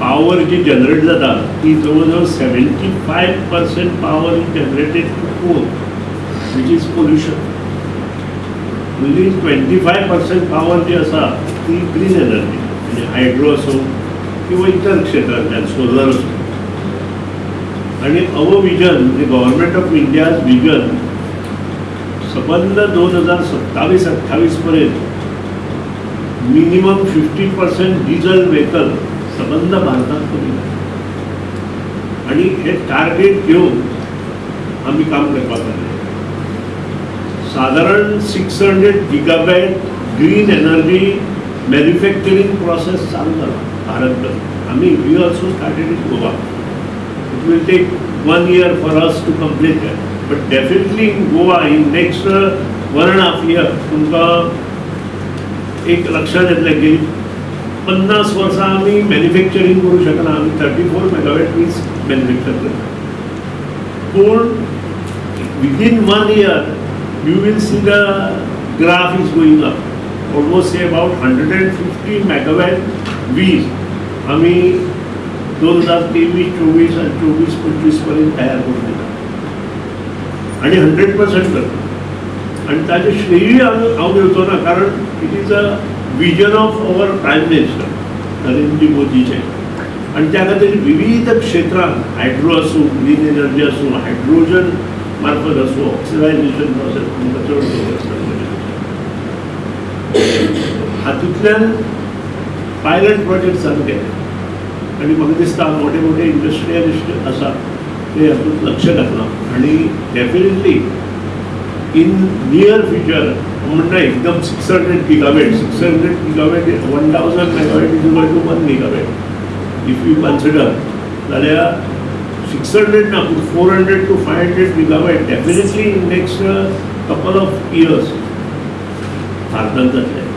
Power जी generate जाता ती जवळजवळ seventy five percent power is generated coal which is pollution म्हणजे ट्वेंटी फाय पर्सेंट पॉवर जी आसा ती ग्रीन एनर्जी म्हणजे हायड्रो असो किंवा इतर क्षेत्रांतल्यान सोलर असो. आणि अवो विजन म्हणजे गव्हर्मेंट ऑफ इंडियाज विजन सबंद दोन हजार सत्तावीस अठ्ठावीस पर्यंत minimum fifty percent diesel vehicle संबंध बांधतात टार्गेट घेऊन आम्ही काम करपाक जाय सादारण सिक्स हंड्रेड गिगाबॅट ग्रीन एनर्जी मॅन्युफॅक्चरींग प्रोसेस चालू जाला भारतभर. आम्ही we also started in Goa it will take one year for us to complete that but definitely in Goa in next one and half year तुमकां एक लक्षात ये पन्नास वर्सां आमी मॅन्युफॅक्चरींग करूंक शकना आमी थर्टी फोर मेगावॅट वीज मॅन्युफॅक्चर करता पूण within one year you will see the graph is going up almost say about hundred and fifty megawatt वीज आमी दोन हजार तेवीस चोवीस आणि चोवीस पंचवीसपर्यंत तयार करून दिला. आणि हंड्रेड पर्सेंट करता. आणि ताचे श्रेय हांव हांव घेवचो ना कारण it is a vision of our prime minister Narendra मोदीचे आणि त्या खातीर विविध क्षेत्रांत हायड्रो आसूं ग्रीन एनर्जी आसूं हायड्रोजन मार्फत आसूं ऑक्सिडायझेशन प्रोसेस तुमकां चड हातूंतल्यान पायलट प्रोजेक्ट चालू केले. आणि म्हाका दिसता मोठे मोठे इंडस्ट्रियलिस्ट आसा ते हातूंत लक्ष घातलां आणि डेफिनेटली इन नियर फ्युचर म्हणटा एकदम six hundred gigawatt six hundred gigawatt one thousand megawatt is equal to one gigawatt if you consider जाल्यार सिक्स हंड्रेड ना पूण four hundred to five hundred gigawatt definitely in next couple of years भारतांत जातले